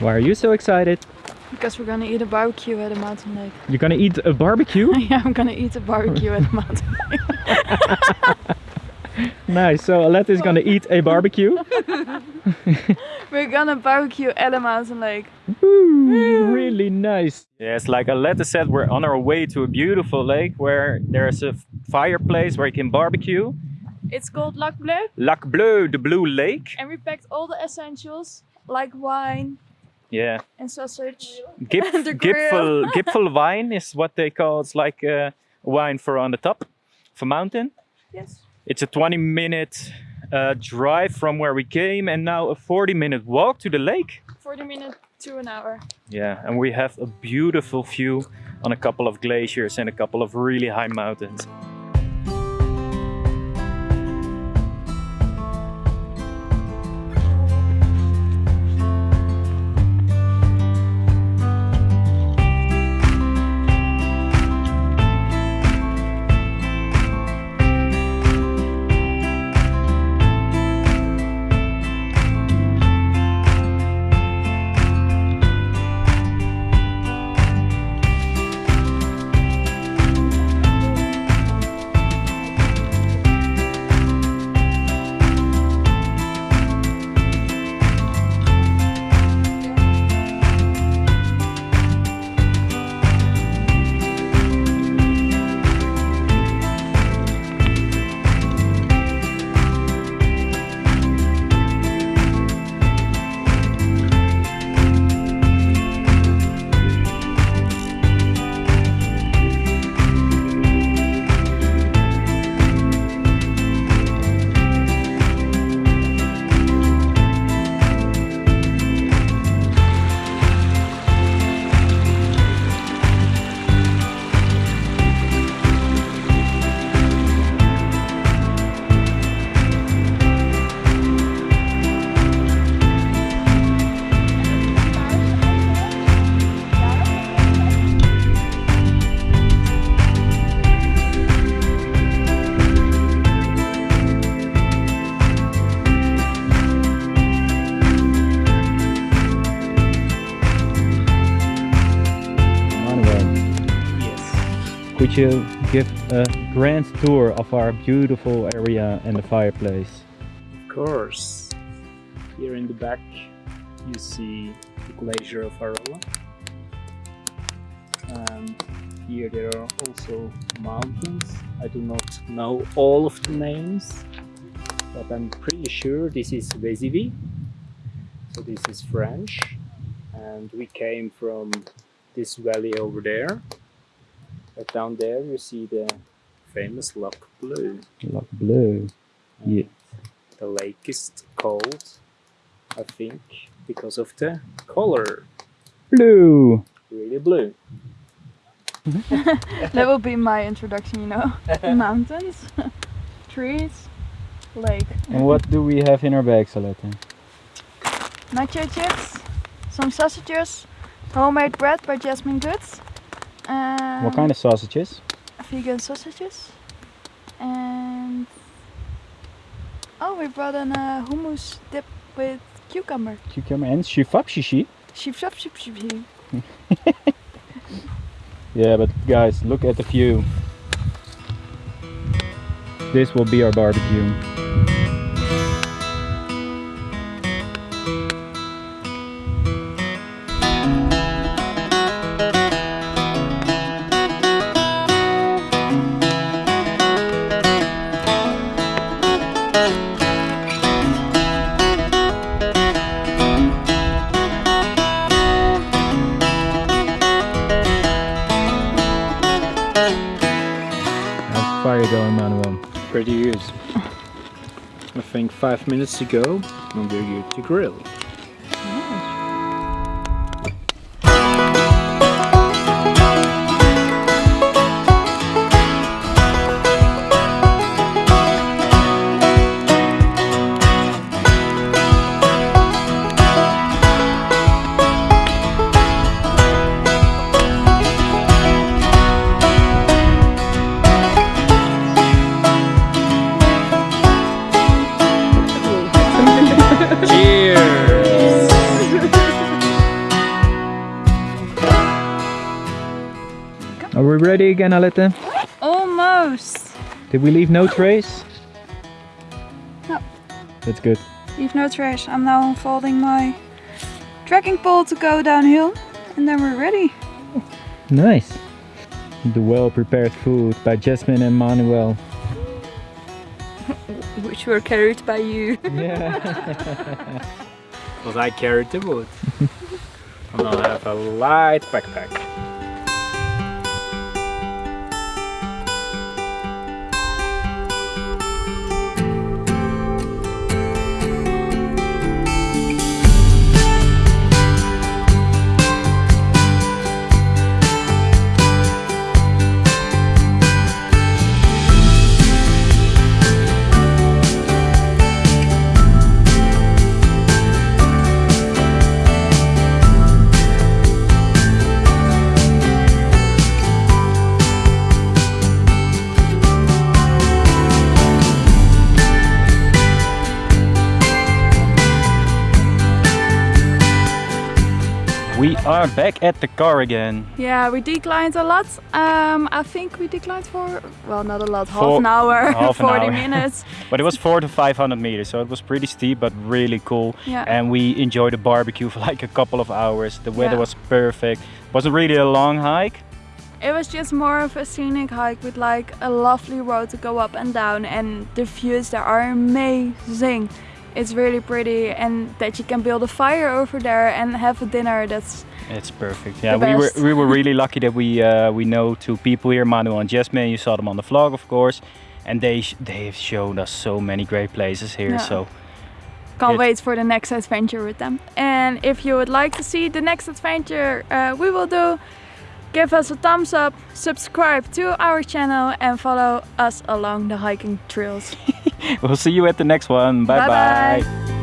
Why are you so excited? Because we're gonna eat a barbecue at a mountain lake. You're gonna eat a barbecue? yeah, I'm gonna eat a barbecue at a mountain lake. nice, so Alette is gonna eat a barbecue. we're gonna barbecue at a mountain lake. Woo, really nice. Yes, like Alette said, we're on our way to a beautiful lake where there's a fireplace where you can barbecue. It's called Lac Bleu. Lac Bleu, the blue lake. And we packed all the essentials, like wine, yeah. And sausage. Gip, Gipfel, Gipfel wine is what they call. It's like a wine for on the top for mountain. Yes. It's a 20 minute uh, drive from where we came and now a 40 minute walk to the lake. 40 minutes to an hour. Yeah, and we have a beautiful view on a couple of glaciers and a couple of really high mountains. Could you give a grand tour of our beautiful area and the fireplace? Of course. Here in the back you see the glacier of Arolla. And um, here there are also mountains. I do not know all of the names, but I'm pretty sure this is Veisivi. So this is French. And we came from this valley over there but down there you see the famous Lac Bleu. Lac Bleu. Yeah. The lake is called, I think, because of the color. Blue. Really blue. that will be my introduction, you know. Mountains, trees, lake. And what do we have in our bags, Alette? Nacho chips, some sausages, homemade bread by Jasmine Goods, um, what kind of sausages? Vegan sausages. And oh, we brought in a hummus dip with cucumber. Cucumber and shifap shishi. Shifap shishi. yeah, but guys, look at the view. This will be our barbecue. Going, Manuel? Pretty good. I think five minutes ago, and we're good to grill. Are we ready again, Alette? Almost. Did we leave no trace? No. That's good. Leave no trace. I'm now unfolding my trekking pole to go downhill and then we're ready. Nice. The well-prepared food by Jasmine and Manuel. Which were carried by you. Yeah. Because I carried the wood. and I have a light backpack. We are back at the car again. Yeah, we declined a lot. Um, I think we declined for, well, not a lot, half For- an hour, half an 40 hour. minutes. But it was four to 500 meters, so it was pretty steep, but really cool. Yeah. And we enjoyed the barbecue for like a couple of hours. The weather Yeah. was perfect. It wasn't really a long hike. It was just more of a scenic hike with like a lovely road to go up and down and the views there are amazing. It's really pretty and that you can build a fire over there and have a dinner that's It's perfect. Yeah, we were we were really lucky that we uh, we know two people here, Manuel and Jasmine. You saw them on the vlog, of course, and they they have shown us so many great places here. Yeah. So can't It- wait for the next adventure with them. And if you would like to see the next adventure uh, we will do, give us a thumbs up, subscribe to our channel and follow us along the hiking trails. we'll see you at the next one. Bye Bye-bye. bye.